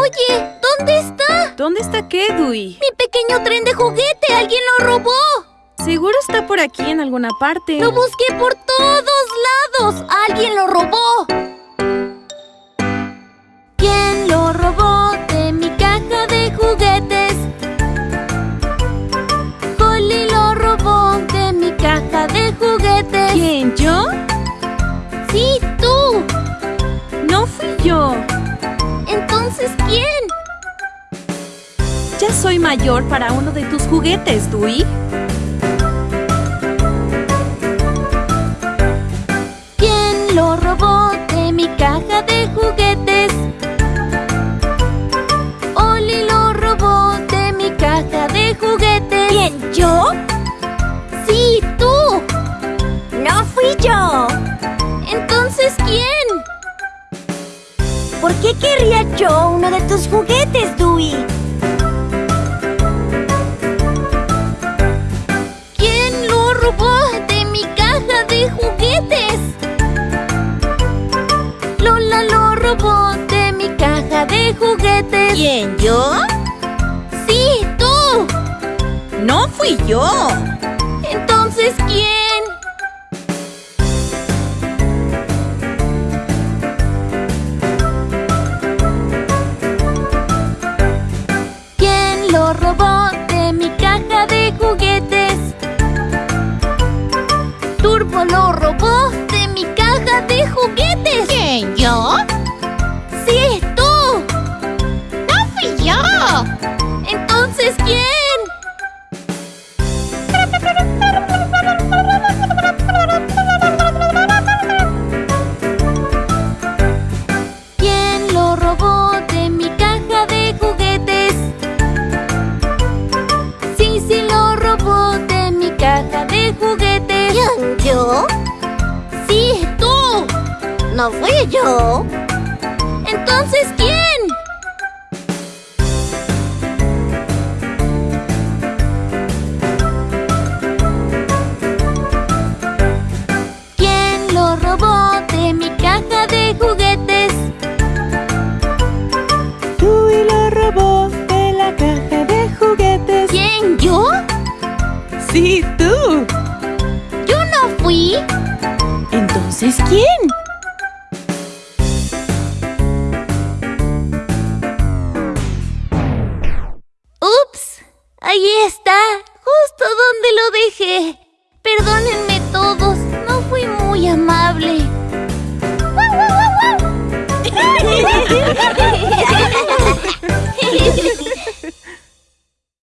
Oye, ¿dónde está? ¿Dónde está qué, Dewey? Mi pequeño tren de juguete. ¡Alguien lo robó! Seguro está por aquí en alguna parte. Lo busqué por todos ¿quién? Ya soy mayor para uno de tus juguetes, Dewey. ¿Quién lo robó de mi caja de juguetes? Oli lo robó de mi caja de juguetes. ¿Quién? ¿Yo? Sí, tú. No fui yo. Entonces, ¿quién? ¿Por qué querría yo uno de tus juguetes, Dewey? ¿Quién lo robó de mi caja de juguetes? Lola lo robó de mi caja de juguetes. ¿Quién? ¿Yo? Sí, tú. No fui yo. ¿Quién lo robó de mi caja de juguetes? Turbo lo robó de mi caja de juguetes. ¿Quién? ¿Yo? Sí, tú. No fui yo. Entonces. ¿Quién No fui yo. Entonces, ¿quién? ¿Quién lo robó de mi caja de juguetes? Dewey lo robó de la caja de juguetes. ¿Quién? ¿Yo? Sí, tú. Yo no fui. Entonces, ¿quién? Ahí está, justo donde lo dejé.